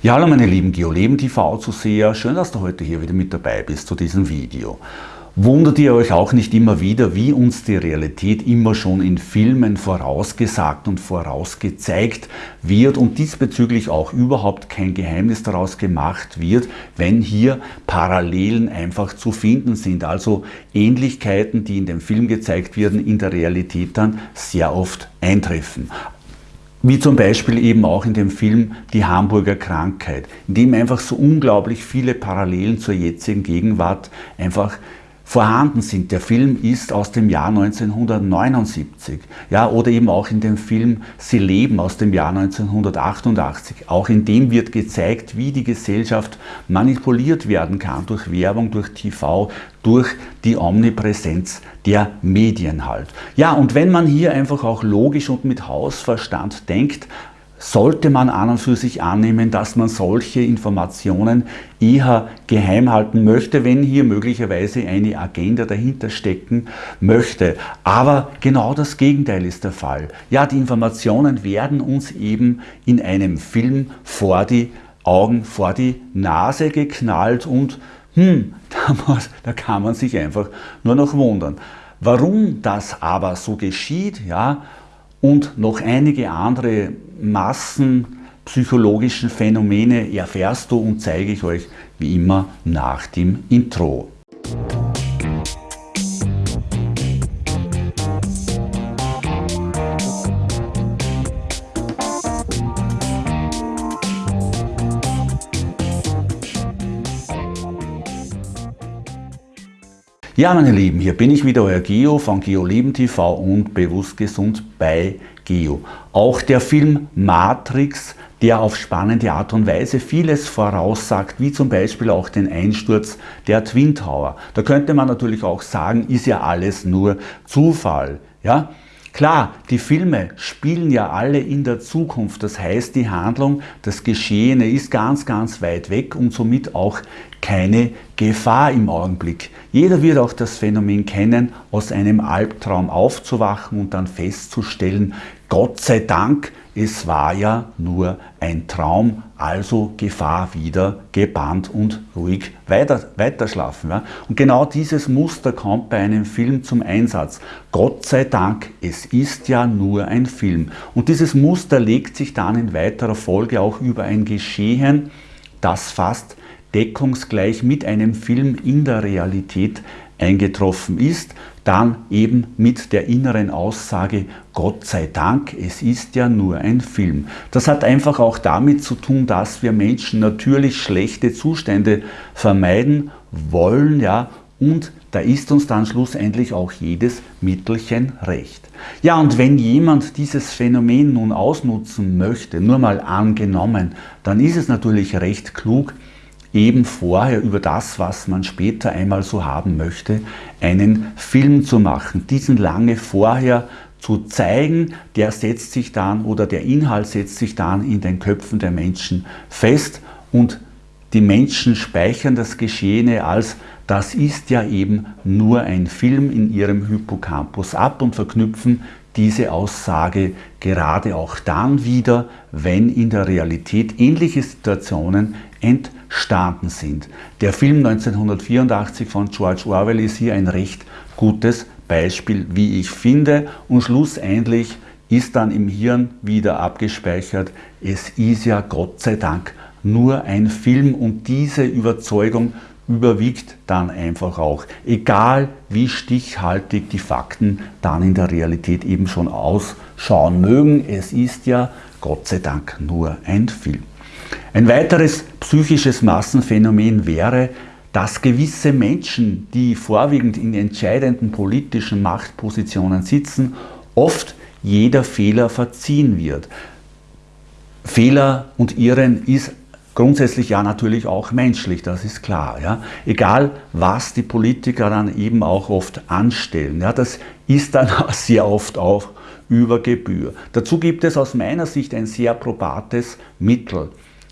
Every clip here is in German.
Ja, hallo meine lieben GeoLeben TV-Zuseher, schön, dass du heute hier wieder mit dabei bist zu diesem Video. Wundert ihr euch auch nicht immer wieder, wie uns die Realität immer schon in Filmen vorausgesagt und vorausgezeigt wird und diesbezüglich auch überhaupt kein Geheimnis daraus gemacht wird, wenn hier Parallelen einfach zu finden sind, also Ähnlichkeiten, die in dem Film gezeigt werden, in der Realität dann sehr oft eintreffen. Wie zum Beispiel eben auch in dem Film Die Hamburger Krankheit, in dem einfach so unglaublich viele Parallelen zur jetzigen Gegenwart einfach vorhanden sind. Der Film ist aus dem Jahr 1979. Ja, oder eben auch in dem Film Sie leben aus dem Jahr 1988. Auch in dem wird gezeigt, wie die Gesellschaft manipuliert werden kann durch Werbung, durch TV, durch die Omnipräsenz der Medien halt. Ja, und wenn man hier einfach auch logisch und mit Hausverstand denkt, sollte man an und für sich annehmen, dass man solche Informationen eher geheim halten möchte, wenn hier möglicherweise eine Agenda dahinter stecken möchte. Aber genau das Gegenteil ist der Fall. Ja, die Informationen werden uns eben in einem Film vor die Augen, vor die Nase geknallt und hm, da kann man sich einfach nur noch wundern. Warum das aber so geschieht, ja, und noch einige andere massenpsychologischen Phänomene erfährst du und zeige ich euch wie immer nach dem Intro. Ja, meine Lieben, hier bin ich wieder, euer Geo von GeoLeben TV und Bewusst Gesund bei Geo. Auch der Film Matrix, der auf spannende Art und Weise vieles voraussagt, wie zum Beispiel auch den Einsturz der Twin Tower. Da könnte man natürlich auch sagen, ist ja alles nur Zufall. Ja? Klar, die Filme spielen ja alle in der Zukunft, das heißt die Handlung, das Geschehene ist ganz, ganz weit weg und somit auch keine Gefahr im Augenblick. Jeder wird auch das Phänomen kennen, aus einem Albtraum aufzuwachen und dann festzustellen, Gott sei Dank, es war ja nur ein Traum, also Gefahr wieder gebannt und ruhig weiter, weiterschlafen. Ja? Und genau dieses Muster kommt bei einem Film zum Einsatz. Gott sei Dank, es ist ja nur ein Film. Und dieses Muster legt sich dann in weiterer Folge auch über ein Geschehen, das fast deckungsgleich mit einem Film in der Realität eingetroffen ist, dann eben mit der inneren Aussage, Gott sei Dank, es ist ja nur ein Film. Das hat einfach auch damit zu tun, dass wir Menschen natürlich schlechte Zustände vermeiden wollen, ja, und da ist uns dann schlussendlich auch jedes Mittelchen recht. Ja, und wenn jemand dieses Phänomen nun ausnutzen möchte, nur mal angenommen, dann ist es natürlich recht klug, eben vorher über das, was man später einmal so haben möchte, einen Film zu machen, diesen lange vorher zu zeigen, der setzt sich dann oder der Inhalt setzt sich dann in den Köpfen der Menschen fest und die Menschen speichern das Geschehene als das ist ja eben nur ein Film in ihrem Hippocampus ab und verknüpfen diese Aussage gerade auch dann wieder, wenn in der Realität ähnliche Situationen entstanden sind. Der Film 1984 von George Orwell ist hier ein recht gutes Beispiel, wie ich finde. Und schlussendlich ist dann im Hirn wieder abgespeichert, es ist ja Gott sei Dank nur ein Film und diese Überzeugung überwiegt dann einfach auch. Egal wie stichhaltig die Fakten dann in der Realität eben schon ausschauen mögen, es ist ja Gott sei Dank nur ein Film. Ein weiteres psychisches Massenphänomen wäre, dass gewisse Menschen, die vorwiegend in entscheidenden politischen Machtpositionen sitzen, oft jeder Fehler verziehen wird. Fehler und Irren ist grundsätzlich ja natürlich auch menschlich, das ist klar. Ja. Egal, was die Politiker dann eben auch oft anstellen, ja, das ist dann sehr oft auch über Gebühr. Dazu gibt es aus meiner Sicht ein sehr probates Mittel.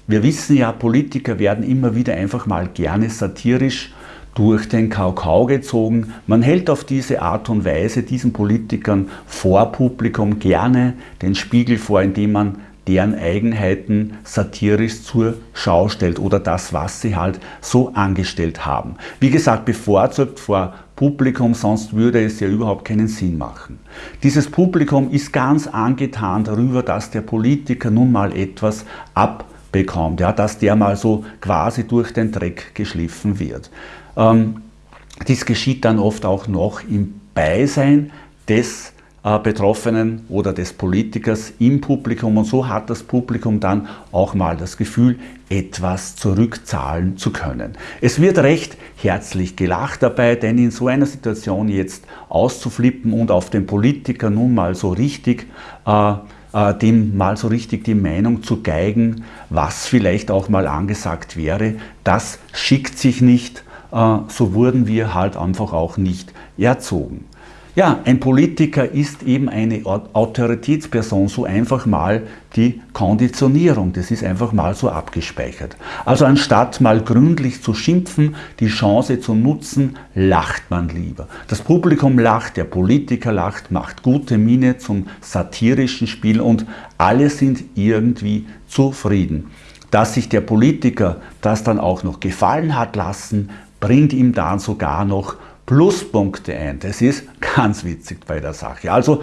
Wir wissen ja, Politiker werden immer wieder einfach mal gerne satirisch durch den Kakao gezogen. Man hält auf diese Art und Weise diesen Politikern vor Publikum gerne den Spiegel vor, indem man deren Eigenheiten satirisch zur Schau stellt oder das, was sie halt so angestellt haben. Wie gesagt, bevorzugt vor Publikum, sonst würde es ja überhaupt keinen Sinn machen. Dieses Publikum ist ganz angetan darüber, dass der Politiker nun mal etwas abbekommt, ja, dass der mal so quasi durch den Dreck geschliffen wird. Ähm, dies geschieht dann oft auch noch im Beisein des Betroffenen oder des Politikers im Publikum und so hat das Publikum dann auch mal das Gefühl, etwas zurückzahlen zu können. Es wird recht herzlich gelacht dabei, denn in so einer Situation jetzt auszuflippen und auf den Politiker nun mal so richtig äh, äh, dem mal so richtig die Meinung zu geigen, was vielleicht auch mal angesagt wäre, das schickt sich nicht, äh, so wurden wir halt einfach auch nicht erzogen. Ja, ein Politiker ist eben eine Autoritätsperson, so einfach mal die Konditionierung, das ist einfach mal so abgespeichert. Also anstatt mal gründlich zu schimpfen, die Chance zu nutzen, lacht man lieber. Das Publikum lacht, der Politiker lacht, macht gute Miene zum satirischen Spiel und alle sind irgendwie zufrieden. Dass sich der Politiker das dann auch noch gefallen hat lassen, bringt ihm dann sogar noch Pluspunkte ein. Das ist ganz witzig bei der Sache. Also,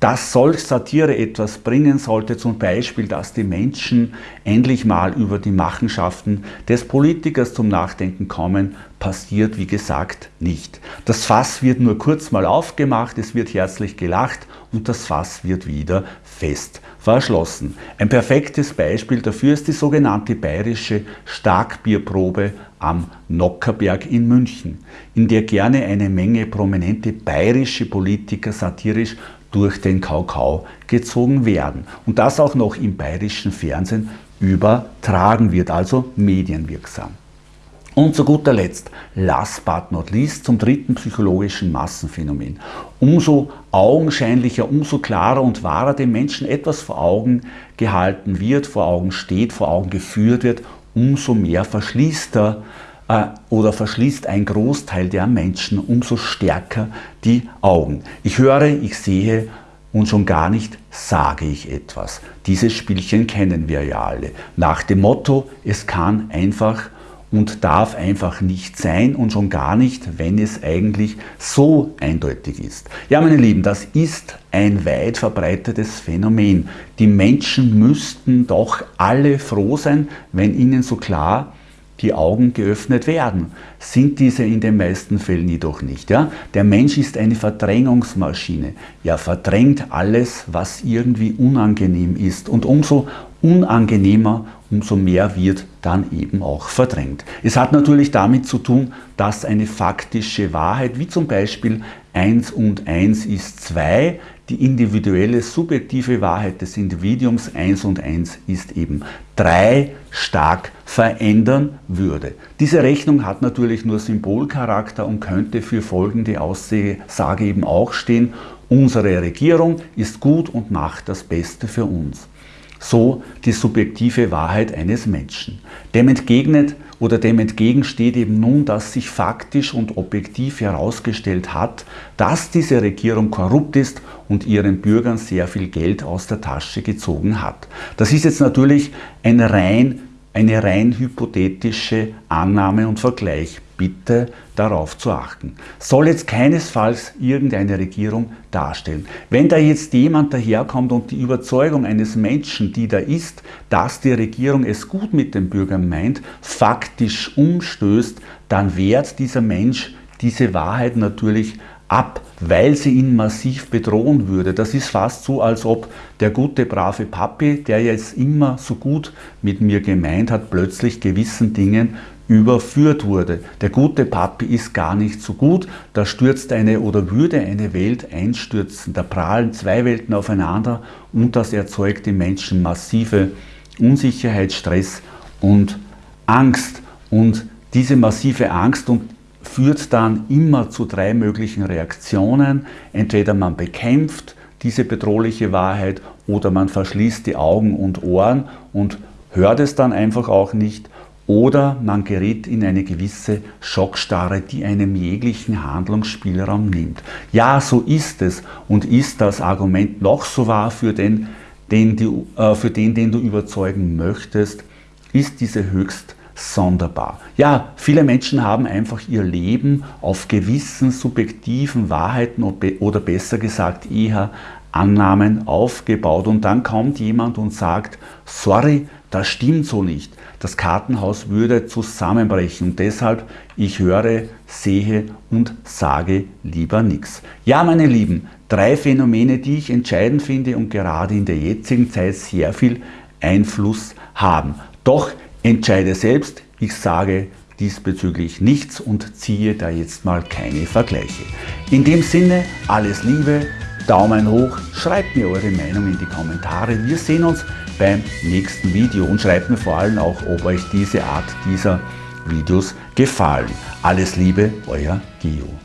dass solch Satire etwas bringen sollte, zum Beispiel, dass die Menschen endlich mal über die Machenschaften des Politikers zum Nachdenken kommen, passiert wie gesagt nicht. Das Fass wird nur kurz mal aufgemacht, es wird herzlich gelacht und das Fass wird wieder fest verschlossen. Ein perfektes Beispiel dafür ist die sogenannte bayerische Starkbierprobe am Nockerberg in München, in der gerne eine Menge prominente bayerische Politiker satirisch durch den Kakao gezogen werden. Und das auch noch im bayerischen Fernsehen übertragen wird, also medienwirksam. Und zu guter Letzt, last but not least, zum dritten psychologischen Massenphänomen. Umso augenscheinlicher, umso klarer und wahrer dem Menschen etwas vor Augen gehalten wird, vor Augen steht, vor Augen geführt wird, umso mehr verschließt er oder verschließt ein Großteil der Menschen umso stärker die Augen. Ich höre, ich sehe und schon gar nicht sage ich etwas. Dieses Spielchen kennen wir ja alle. Nach dem Motto, es kann einfach und darf einfach nicht sein und schon gar nicht, wenn es eigentlich so eindeutig ist. Ja, meine Lieben, das ist ein weit verbreitetes Phänomen. Die Menschen müssten doch alle froh sein, wenn ihnen so klar die Augen geöffnet werden. Sind diese in den meisten Fällen jedoch nicht. Ja? Der Mensch ist eine Verdrängungsmaschine. Er verdrängt alles, was irgendwie unangenehm ist. Und umso unangenehmer, umso mehr wird dann eben auch verdrängt. Es hat natürlich damit zu tun, dass eine faktische Wahrheit, wie zum Beispiel 1 und 1 ist 2, die individuelle subjektive Wahrheit des Individuums 1 und 1 ist eben 3 stark verändern würde. Diese Rechnung hat natürlich nur Symbolcharakter und könnte für folgende Aussage eben auch stehen, unsere Regierung ist gut und macht das Beste für uns so die subjektive Wahrheit eines Menschen. Dem entgegnet oder dem entgegensteht eben nun, dass sich faktisch und objektiv herausgestellt hat, dass diese Regierung korrupt ist und ihren Bürgern sehr viel Geld aus der Tasche gezogen hat. Das ist jetzt natürlich ein rein, eine rein hypothetische Annahme und Vergleich bitte darauf zu achten. Soll jetzt keinesfalls irgendeine Regierung darstellen. Wenn da jetzt jemand daherkommt und die Überzeugung eines Menschen, die da ist, dass die Regierung es gut mit den Bürgern meint, faktisch umstößt, dann wehrt dieser Mensch diese Wahrheit natürlich ab, weil sie ihn massiv bedrohen würde. Das ist fast so, als ob der gute, brave Papi, der jetzt immer so gut mit mir gemeint hat, plötzlich gewissen Dingen überführt wurde. Der gute Papi ist gar nicht so gut, da stürzt eine oder würde eine Welt einstürzen. Da prallen zwei Welten aufeinander und das erzeugt im Menschen massive Unsicherheit, Stress und Angst. Und diese massive Angst und führt dann immer zu drei möglichen Reaktionen. Entweder man bekämpft diese bedrohliche Wahrheit oder man verschließt die Augen und Ohren und hört es dann einfach auch nicht oder man gerät in eine gewisse Schockstarre, die einem jeglichen Handlungsspielraum nimmt. Ja, so ist es und ist das Argument noch so wahr für den den du, äh, für den, den du überzeugen möchtest, ist diese höchst sonderbar. Ja, viele Menschen haben einfach ihr Leben auf gewissen subjektiven Wahrheiten oder besser gesagt eher Annahmen aufgebaut und dann kommt jemand und sagt, sorry, das stimmt so nicht. Das Kartenhaus würde zusammenbrechen und deshalb ich höre, sehe und sage lieber nichts. Ja, meine Lieben, drei Phänomene, die ich entscheidend finde und gerade in der jetzigen Zeit sehr viel Einfluss haben. Doch entscheide selbst, ich sage diesbezüglich nichts und ziehe da jetzt mal keine Vergleiche. In dem Sinne, alles Liebe, Daumen hoch, schreibt mir eure Meinung in die Kommentare. Wir sehen uns beim nächsten Video und schreibt mir vor allem auch, ob euch diese Art dieser Videos gefallen. Alles Liebe, euer Gio.